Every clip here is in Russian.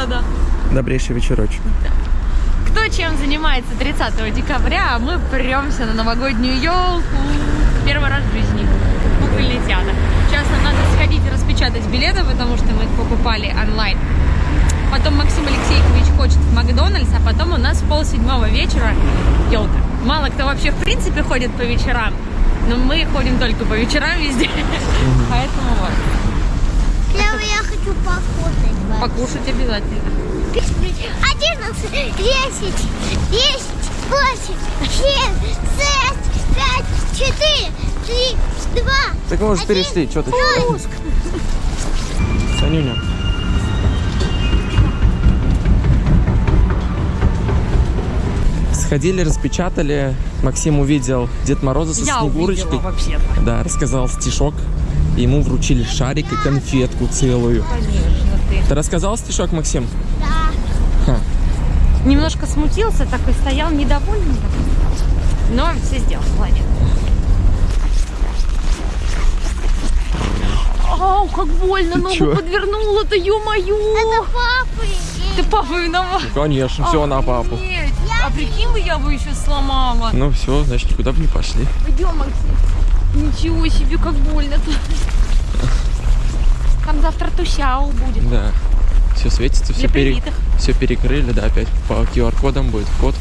Да-да-да. Добрейший вечерочек. Кто чем занимается 30 декабря, а мы премся на новогоднюю елку. Первый раз в жизни. Кукольный театр. Сейчас нам надо сходить и распечатать билеты, потому что мы их покупали онлайн. Потом Максим Алексеевич хочет в Макдональдс, а потом у нас в полседьмого вечера елка. Мало кто вообще в принципе ходит по вечерам, но мы ходим только по вечерам везде. Поэтому вот. Первый я хочу покушать. Покушать обязательно. 11, 10, 10, 8, 7, 6, 5, 4, 3, 2, Так мы уже перешли, что ты? Санюня. Сходили, распечатали. Максим увидел Дед Мороза со Я Снегурочкой. увидела вообще-то. Да, рассказал стишок. Ему вручили шарик и конфетку целую. Конечно, ты. Ты рассказал стишок, Максим? Да. Ха. Немножко смутился, такой стоял недовольный. Но все сделал, молодец. Ау, как больно, Ты ногу чё? подвернула-то, ё-моё! Это папа. Ты папа виноват. Конечно, все на папу. Нет, а прикинь бы, я бы еще сломала. Ну все, значит, никуда бы не пошли. Пойдем, Максим. Ничего себе, как больно-то. Там завтра тусяу будет. Да. Все светится, все, привитых. все перекрыли, да, опять по QR-кодам будет вход.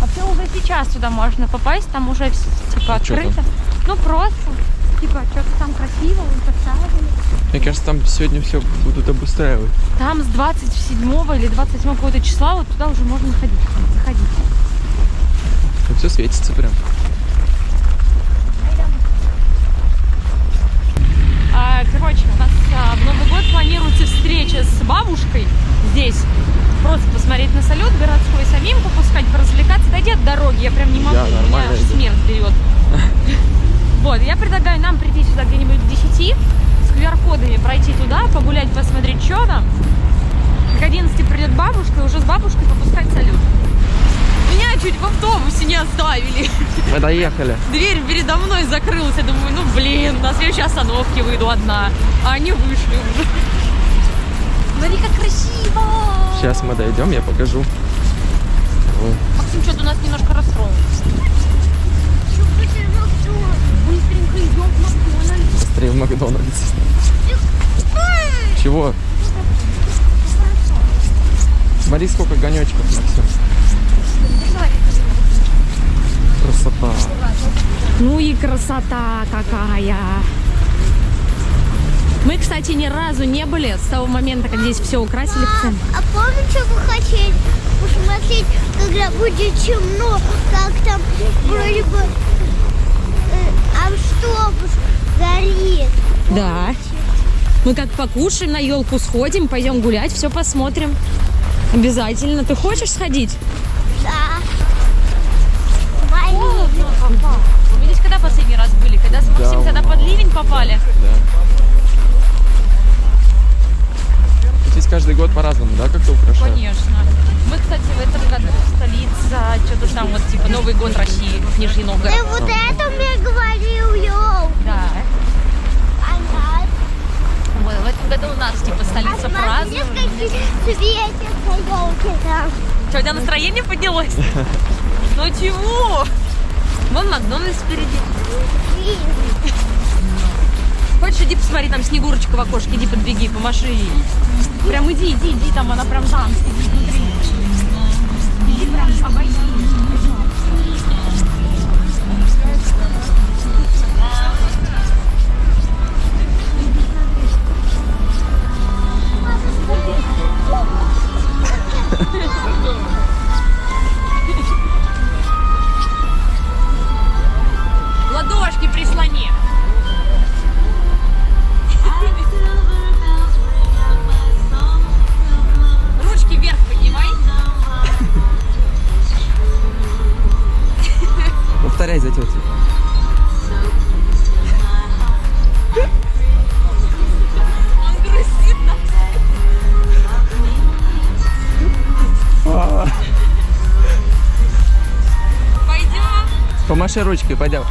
Вообще уже сейчас туда можно попасть, там уже типа А там? открыто. Ну просто, типа, что-то там красиво, вон поставили. Мне кажется, там сегодня все будут обустраивать. Там с 27 или 28 какого-то числа вот туда уже можно ходить, заходить. все светится прям. А, короче, у нас а, в Новый год планируется встреча с бабушкой здесь. Просто посмотреть на салют городской, самим попускать, поразвлекаться. Дойди от дороги, я прям не могу, Я меня аж смерть берет. Вот, я предлагаю нам прийти сюда где-нибудь к 10, с QR-кодами пройти туда, погулять, посмотреть, что там. К 11 придет бабушка, и уже с бабушкой попускать салют. Меня чуть в автобусе не оставили. Мы доехали. Дверь передо мной закрылась. Я думаю, ну блин, на следующей остановке выйду одна. А они вышли уже. Смотри, как красиво! Сейчас мы дойдем, я покажу. Максим что-то у нас немножко расстроился. Быстренько идем в Макдональдс. быстрее в Макдональдс. Чего? Смотри, сколько гонечков, Максим. Красота. Ну и красота какая! Мы, кстати, ни разу не были с того момента, как здесь все украсили центре. А помните, что вы хотели посмотреть, когда будет темно, как там вроде бы э, автобус горит? Да. Мы как покушаем, на елку сходим, пойдем гулять, все посмотрим. Обязательно. Ты хочешь сходить? Когда с Максим Давно. тогда под ливень попали? Да. Здесь каждый год по-разному, да, как-то украшают? Конечно. Мы, кстати, в этом году столица, что-то там вот типа Новый год России, Нижний Новгород. Ты вот это мне говорил, йоу. Да. Ага. Вот, в этом году у нас типа столица А празднования. какие светятся елки там. Что, у тебя настроение поднялось? Ну чего? Вон Макдональдс впереди. Хочешь, иди посмотри, там Снегурочка в окошке, иди подбеги, помаши ей. Прям иди, иди, иди, там она прям там сидит внутри. Иди прям, обойди. Помаши ручкой, пойдем.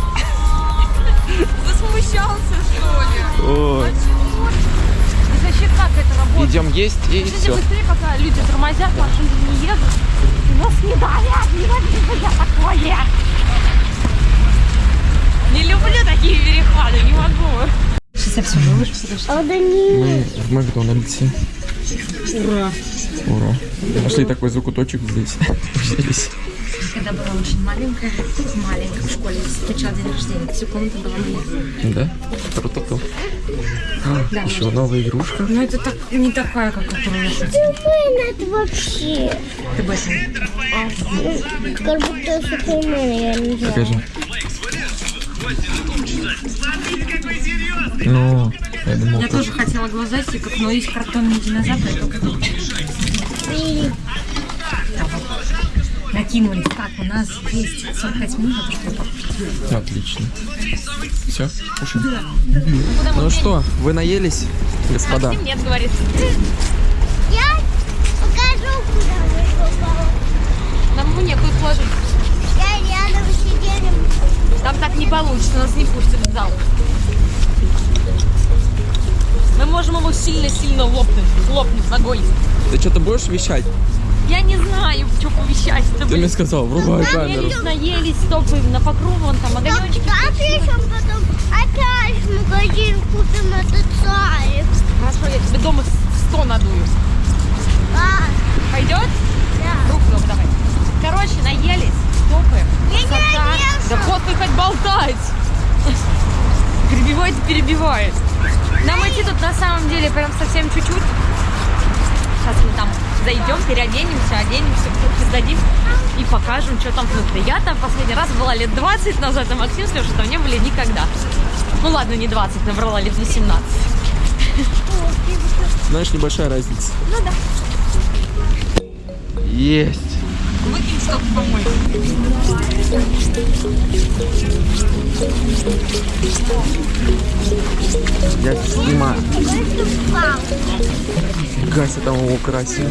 Засмущался, что ли? Ой. Значит, как это работает? идем есть и Идите все. быстрее, пока люди тормозят, машины не едут. И нас не давят, не люблю я такое. Не люблю такие переходы, не могу. Сейчас я все выложу, подожди. А да не. Мы в Макдональдсе. Ура. Ура. Нашли такой закуточек здесь. Уселись. Когда была очень маленькая, маленькая в школе, встречала день рождения, всю комнату была моя. Да? Круто-то. А, Еще новая игрушка. Но это так, не такая, как я хотела. Супермен это вообще. Ты об этом. Как будто Супермен, я не знаю. Покажи. Ну, я думал, Я тоже. тоже хотела глазастиков, но есть картонные динозавры, только И накинулись. Так, у нас есть 45 минут, покушать. Отлично. Все, кушаем. Ну что, вы наелись, господа? Максим нет, говорит. я покажу, куда мы попали. Нам ему некуда положить. Я рядом сидели. Там так не получится, нас не пустят в зал. Мы можем его сильно-сильно лопнуть, лопнуть ногой. Ты что-то будешь вещать? Я не знаю, что повещать. Ты мне сказал, врубай камеру. Наелись, наелись, стопы на покров, вон там огонечки. Так еще потом опять в магазин купим этот царик. Хорошо, я тебе дома 100 надую. А, Пойдет? да. Руку нам давай. Короче, наелись, стопы. Я не наелся. Да вот ты хоть болтать. Перебивает, перебивает. Нам идти тут на самом деле прям совсем чуть-чуть. Сейчас мы там зайдем, переоденемся, оденемся, куртки сдадим и покажем, что там внутри. Я там последний раз была лет 20 назад, а Максим с Лешей там не были никогда. Ну ладно, не 20, набрала лет 18. Знаешь, небольшая разница. Ну да. Есть. Выкинь что-то. Я снимаю. Гася там его красит.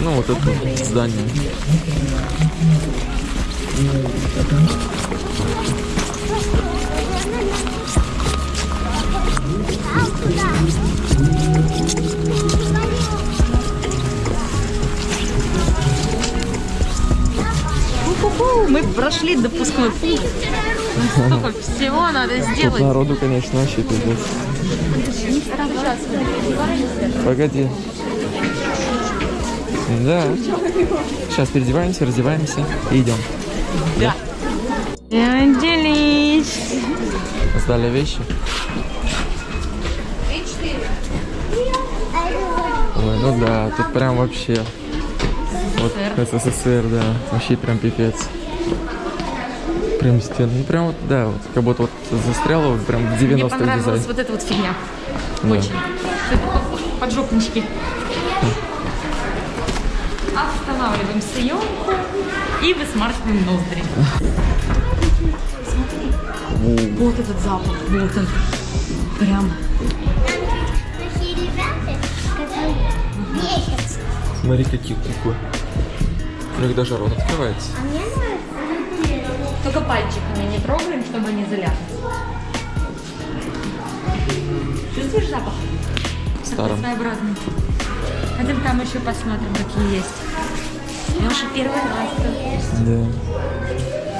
Ну, вот это здание. Прошли допускной пункт. Ну, Столько всего надо Тут сделать. народу, конечно, вообще пиздец. Погоди. Да. Сейчас переодеваемся, раздеваемся и идем. Да. Делись. Сдали вещи. Ой, ну да, тут прям вообще. Вот СССР, да. Вообще прям пипец. Прям стены. Ну прям вот, да, вот как будто вот застряло вот прям в Мне 90-х понравилась дизайн. вот эта вот фигня. Да. Очень. Поджопнички. Останавливаем съемку и высмаркиваем ноздри. Смотри. Вот этот запах. Вот он. Прям. Смотри, какие куклы. У них даже рот открывается. А мне нравится. Только пальчиками не трогаем, чтобы не заляпать. Чувствуешь запах? Такой Старым. своеобразный. Пойдем там еще посмотрим, какие есть. Леша первый раз. Да.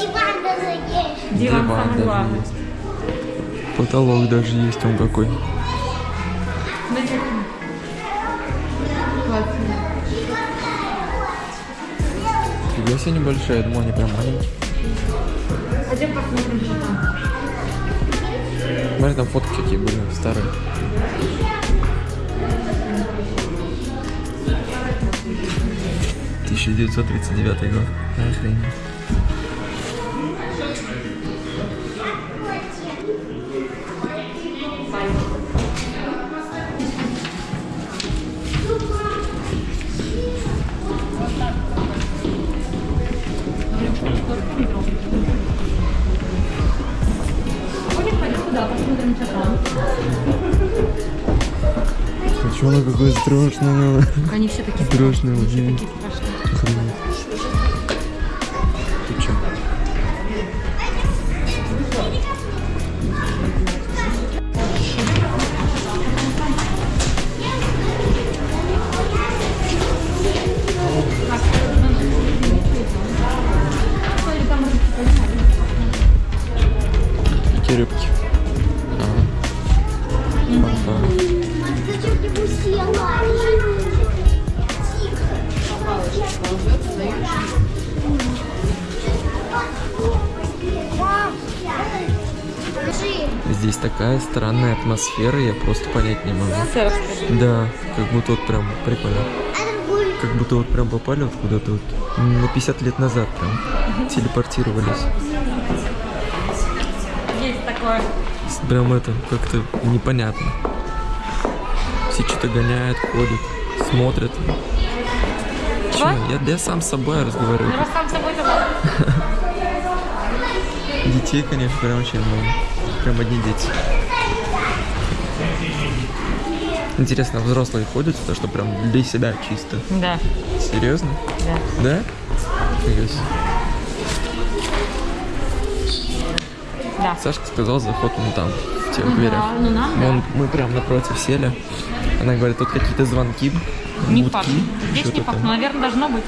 Диван даже есть. Диван самый даже главный. есть. Потолок даже есть он какой. Смотри. Классно. Фига себе небольшая, я думал, они прям маленькие. Пойдем посмотрим, что там. Смотри, там фотки какие были, старые. Тысяча девятьсот тридцать девятый год. Охренеть. Туда, посмотрим, что там. А что она какое страшное? Они все такие Страшные страшные, вообще. такие страшные. Такая странная атмосфера, я просто понять не могу. Да, как будто вот прям прикольно. Как будто вот прям попали вот куда-то вот на 50 лет назад прям телепортировались. Есть такое. Прям это как-то непонятно. Все что-то гоняют, ходят, смотрят. Чё? Я, я сам с собой разговариваю. Ну, раз сам с собой. Детей, конечно, прям очень много. Прям одни дети. Интересно, взрослые ходят сюда, что прям для себя чисто? Да, Серьезно? да. Да? Да. Сашка сказал, заход вон там, в тех дверях. Да, ну нам, да. Вон мы прям напротив сели. Она говорит, тут какие-то звонки, Не будки, факт. Здесь не факт, но, наверное, должно быть.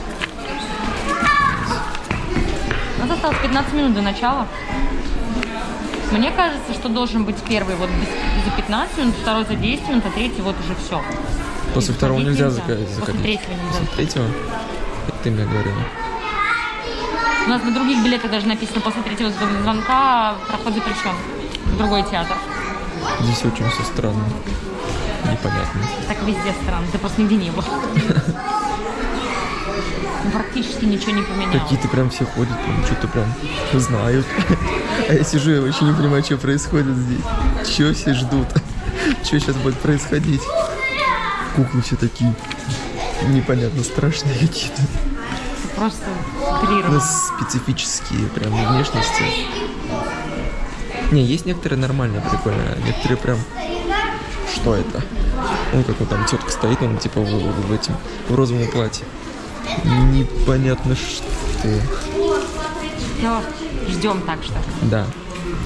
У нас осталось 15 минут до начала. Мне кажется, что должен быть первый вот без- за 15 минут, второй за 10 минут, а третий вот уже все. После И второго нельзя зака- После заходить. третьего нельзя. После третьего? Это ты мне говорила. У нас на других билетах даже написано после третьего звонка проход запрещен. В другой театр. Здесь очень все странно. Непонятно. Так везде странно, ты просто нигде не был. Ну, Практически ничего не поменялось. Какие-то прям все ходят, прям что-то прям знают. А я сижу, я вообще не понимаю, что происходит здесь. Чего все ждут? Что сейчас будет происходить? Куклы все такие непонятно страшные какие-то. Просто У утрировано. нас специфические прям внешности. Не, есть некоторые нормальные, прикольные, а некоторые прям... Что это? Он как вот там тетка стоит, он типа в, в- в этим в розовом платье. Непонятно что. Все, ждем так что. Да.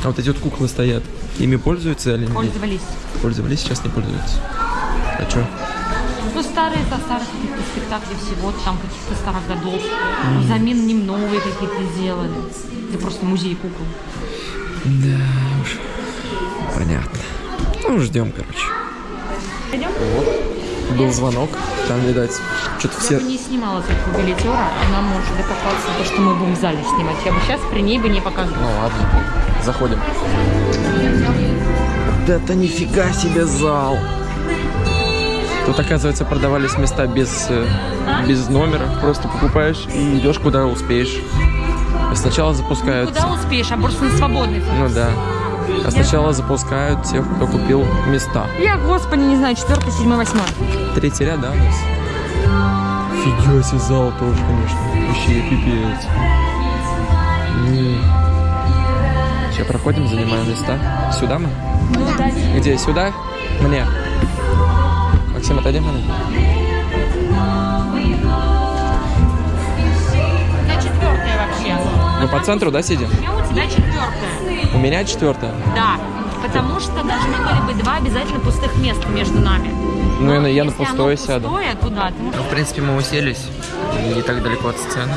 А вот эти вот куклы стоят. Ими пользуются или нет? Пользовались. Пользовались, сейчас не пользуются. А что? Ну, старые со старых каких-то спектаклей всего, там каких-то старых годов. Взамен ним новые какие-то сделали. Это просто музей кукол. Да уж. Понятно. Ну, ждем, короче. Пойдем? Был звонок, там, видать, что-то Я все... бы не снимала только билетера, она может докопаться то, что мы будем в зале снимать. Я бы сейчас при ней бы не показывала. Ну ладно, заходим. Вот это нифига себе зал! Тут, оказывается, продавались места без, э, без номера. Просто покупаешь и идешь куда успеешь. Сначала запускают... Куда успеешь, а просто на свободный. Ну да. А сначала запускают тех, кто купил места. Я, господи, не знаю, четвертый, седьмой, восьмой. Третий ряд, да, у нас? Фига себе зал тоже, конечно. Вообще пипец. Сейчас проходим, занимаем места. Сюда мы? Ну, да. Где? Сюда? Мне. Максим, отойди мне. Я четвертая вообще. Мы по центру, да, сидим? Я у тебя четвертая. У меня четвертая. Да. Потому что должны были быть два обязательно пустых места между нами. Ну, я на- я на пустое сяду. пустое, то да, ты можешь- Ну, в принципе, мы уселись. Не так далеко от сцены.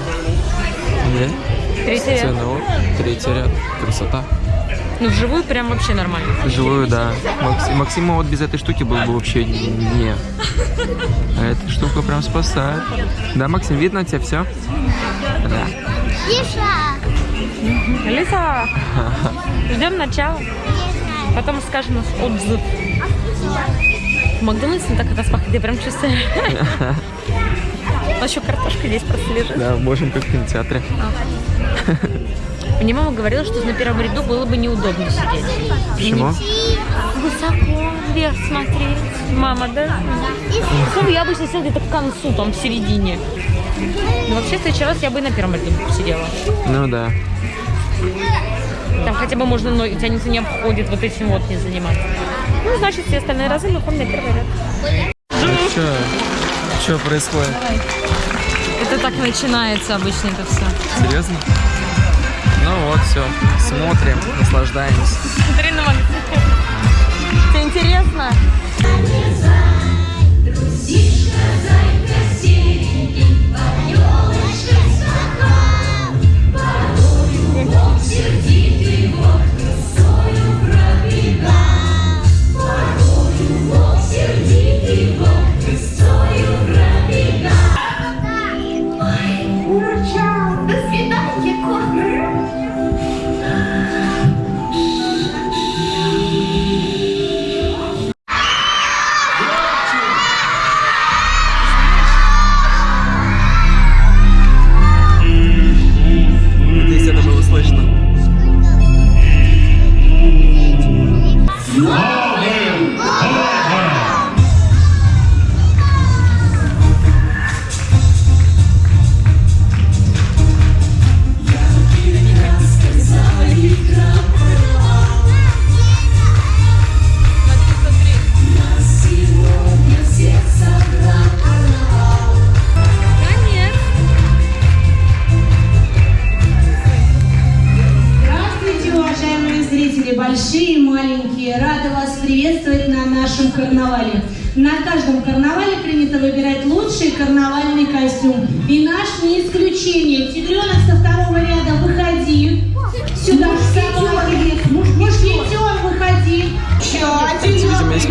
Да? Третий ряд. Сцена, вот. Третий ряд. Красота. Ну, вживую прям вообще нормально. Живую, да. Максим, Максима вот без этой штуки был бы вообще не. А эта штука прям спасает. Да, Максим, видно тебе все? Да. Тиша. Алиса, ждем начала. Потом скажем наш отзыв. В Макдональдсе так распахнет, я прям чувствую. А еще картошка здесь просто лежит. Да, можем как в кинотеатре. Мне мама говорила, что на первом ряду было бы неудобно сидеть. Почему? Высоко вверх смотреть. Мама, да? Ну, я обычно села где-то к концу, там, в середине. Но вообще, в следующий раз я бы и на первом ряду посидела. Ну да. Там хотя бы можно ноги, тебя никто не обходит, вот этим вот не заниматься. Ну, значит, все остальные разы мы ходим на первый ряд. Что? Что происходит? Это так начинается обычно это все. Серьезно? Ну вот, все. Смотрим, наслаждаемся. Смотри на. Тебе интересно?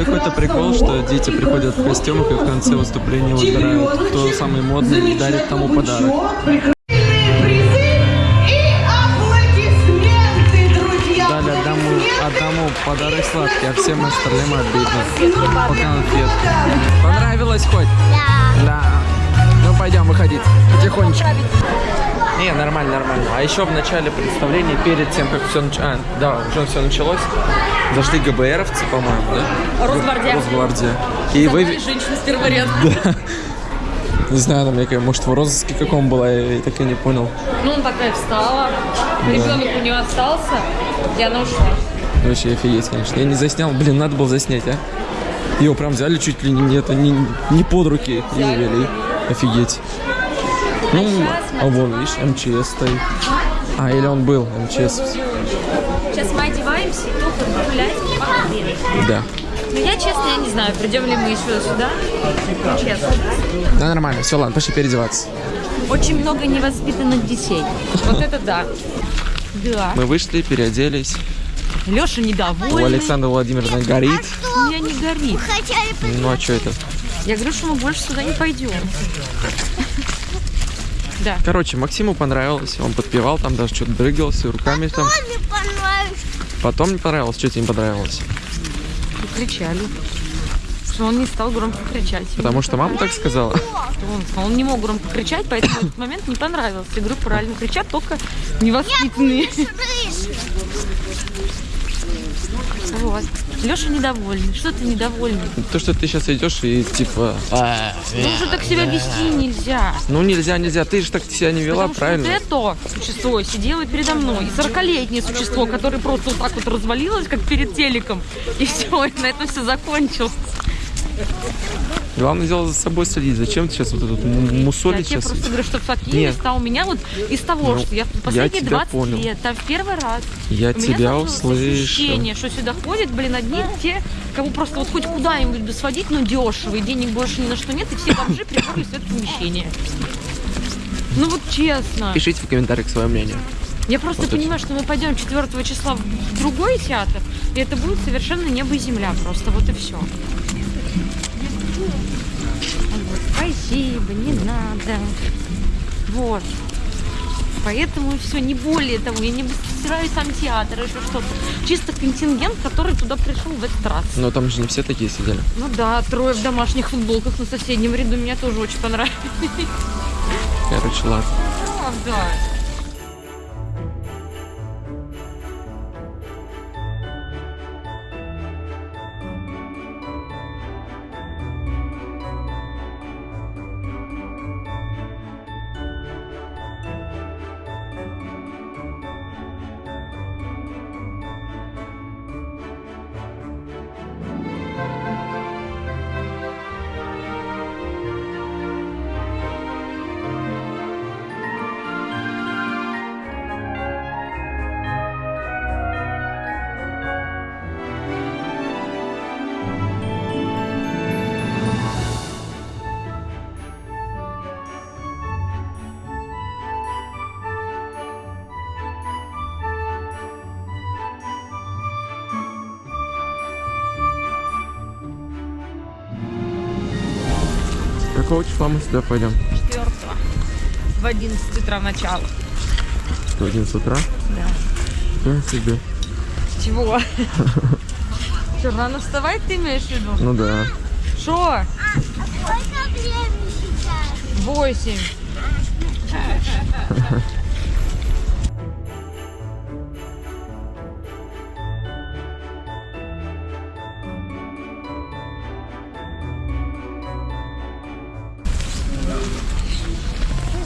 Какой-то прикол, что дети приходят в костюмах и в конце выступления выбирают, кто самый модный и дарит тому подарок. Дали одному, одному подарок сладкий, а всем остальным обидно. По конфет. Понравилось хоть? Да. Да. Ну пойдем выходить. Потихонечку. Не, нормально, нормально. А еще в начале представления, перед тем, как все началось, а, да, уже все началось, зашли ГБРовцы, по-моему, да? Росгвардия. Росгвардия. И вы... женщина с ряда. Не знаю, там, я, может, в розыске каком была, я так и не понял. Ну, он такая встала. Ребенок у нее остался, и она ушла. Вообще офигеть, конечно. Я не заснял, блин, надо было заснять, а? Его прям взяли чуть ли не, это, не, не под руки и увели. Офигеть. Ну, а вон, видишь, МЧС стоит. А, или он был, МЧС. Сейчас мы одеваемся и только гулять по. Да. Но я, честно, я не знаю, придем ли мы еще сюда. Честно. Да, нормально. Все, ладно, пошли переодеваться. Очень много невоспитанных детей. Вот это да. Да. Мы вышли, переоделись. Леша У недовольный. Александра Владимировна горит. У меня не горит. Ну, а что это? Я говорю, что мы больше сюда не пойдем. Да. Короче, Максиму понравилось. Он подпевал, там даже что-то дрыгался руками там. мне понравилось. Потом не понравилось. Что тебе не понравилось? Кричали. Что он не стал громко кричать. Потому что мама так сказала. Что он, он не мог громко кричать, поэтому в этот момент не понравился. Я говорю, правильно кричат только невоспитанные. Слышь, Вот. Леша недовольный. Что ты недовольный? То, что ты сейчас идешь и типа... «А, Ну уже так себя вести нельзя. Ну нельзя, нельзя. Ты же так себя не вела, Потому правильно? вот это существо сидело передо мной. И 40-летнее существо, которое просто вот так вот развалилось, как перед телеком. И все, и на этом все закончилось. Главное дело за собой следить. Зачем ты сейчас вот этот м- Я мусолить тебе сейчас? просто говорю, что в Нет. Сакиеве стал у меня вот из того, Ну, что я я последние тебя 20 понял. лет, там в первый раз, Я у меня тебя сложилось услышу. ощущение, что сюда ходят, блин, одни те, кому просто вот хоть куда-нибудь бы сводить, но дешево, и денег больше ни на что нет, и все бомжи приперлись в это помещение. Ну вот честно. Пишите в комментариях свое мнение. Я просто Вот это. понимаю, что мы пойдем 4 числа в другой театр, и это будет совершенно небо и земля просто, вот и все. Спасибо, не надо. Вот. Поэтому все, не более того, я не стираю сам театр, еще что-то. Чисто контингент, который туда пришел в этот раз. Но там же не все такие сидели. Ну да, трое в домашних футболках на соседнем ряду меня тоже очень понравились. Короче, ладно. Правда. Какого числа мы сюда пойдем? 4 в 11 утра начало. В 11 утра? Да. Да, себе. Чего? Что, рано вставать ты имеешь в виду? Ну да. Что? сколько времени сейчас? Восемь.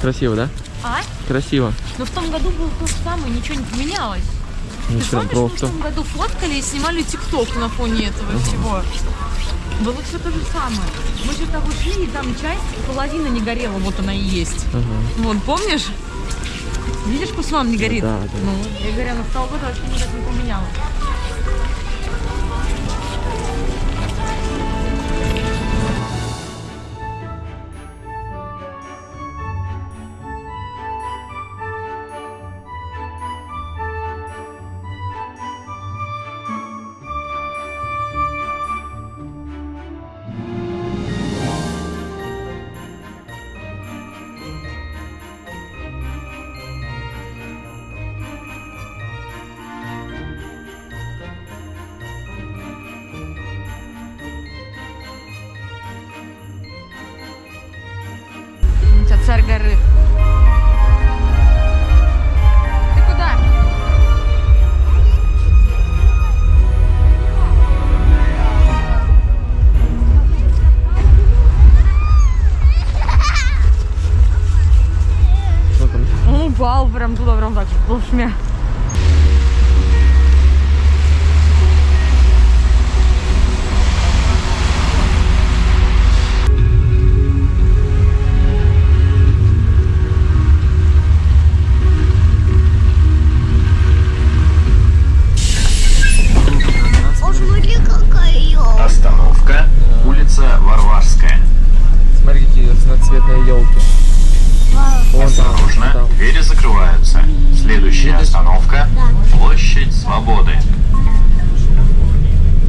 Красиво, да? А? Красиво. Но в том году было то же самое, ничего не поменялось. Ты Ничего, помнишь, мы в просто. том году фоткали и снимали тикток на фоне этого всего? Было все то же самое. Мы же того шли, и там часть, половина не горела, вот она и есть. Ага. Вот, помнишь? Видишь, словам не горит? Да, да. Ну, я говорю, на того года вообще никак не поменялось. Arre. Остановка. Площадь Свободы.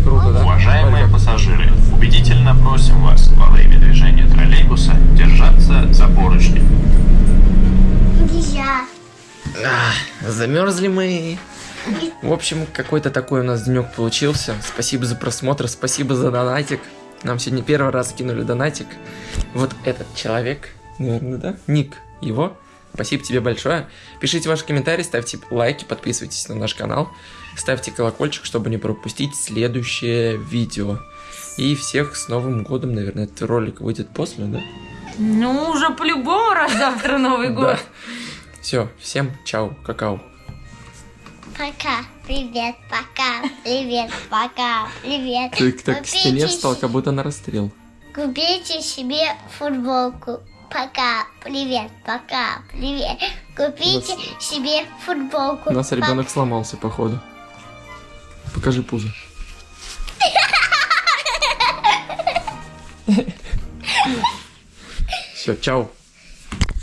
Круто, да? Уважаемые пассажиры, убедительно просим вас во время движения троллейбуса держаться за поручни. Нельзя. Замерзли мы. В общем, какой-то такой у нас денек получился. Спасибо за просмотр, спасибо за донатик. Нам сегодня первый раз кинули донатик. Вот этот человек, наверное, да? Ник его. Спасибо тебе большое. Пишите ваши комментарии, ставьте лайки, подписывайтесь на наш канал. Ставьте колокольчик, чтобы не пропустить следующее видео. И всех с Новым годом, наверное, этот ролик выйдет после, да? Ну, уже по-любому раз завтра Новый год. Все, всем чао, какао. Пока. Привет, пока. Привет, пока. Привет. Ты так к стене встал, как будто на расстрел. Купите себе футболку. Пока, привет, пока, привет. Купите себе футболку. У нас Пока. ребенок сломался, походу. Покажи пузо. Все, чао.